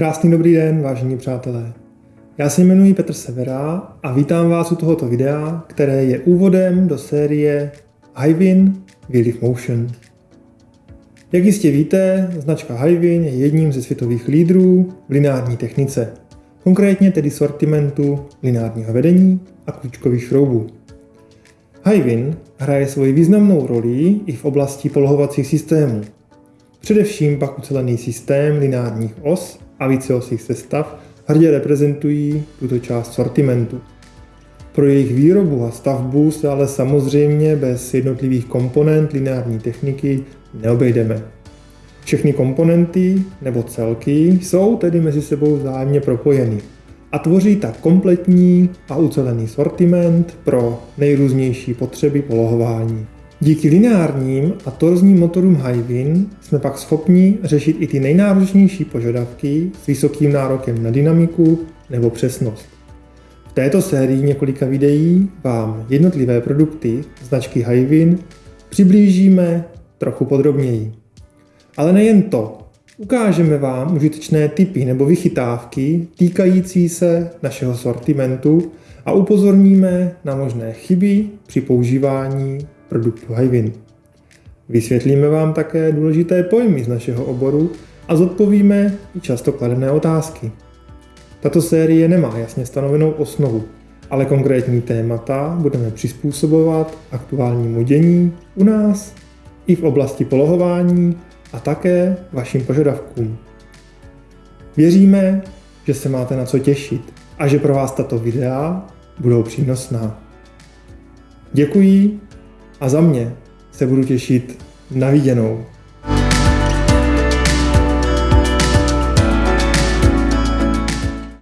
Krásný dobrý den, vážení přátelé. Já se jmenuji Petr Severa a vítám vás u tohoto videa, které je úvodem do série Hyvin Wheel of Motion. Jak jistě víte, značka Hyvin je jedním ze světových lídrů v lineární technice, konkrétně tedy sortimentu lineárního vedení a klíčkových šroubů. Hyvin hraje svoji významnou roli i v oblasti polohovacích systémů, Především pak ucelený systém lineárních os a víceosých sestav hrdě reprezentují tuto část sortimentu. Pro jejich výrobu a stavbu se ale samozřejmě bez jednotlivých komponent lineární techniky neobejdeme. Všechny komponenty nebo celky jsou tedy mezi sebou vzájemně propojeny a tvoří tak kompletní a ucelený sortiment pro nejrůznější potřeby polohování. Díky lineárním a torzním motorům Hyvin jsme pak schopni řešit i ty nejnáročnější požadavky s vysokým nárokem na dynamiku nebo přesnost. V této sérii několika videí vám jednotlivé produkty značky Hyvin přiblížíme trochu podrobněji. Ale nejen to, ukážeme vám užitečné typy nebo vychytávky týkající se našeho sortimentu a upozorníme na možné chyby při používání produktu Hyvin. Vysvětlíme vám také důležité pojmy z našeho oboru a zodpovíme i často kladené otázky. Tato série nemá jasně stanovenou osnovu, ale konkrétní témata budeme přizpůsobovat aktuálnímu dění u nás i v oblasti polohování a také vašim požadavkům. Věříme, že se máte na co těšit a že pro vás tato videa budou přínosná. Děkuji a za mě se budu těšit na viděnou.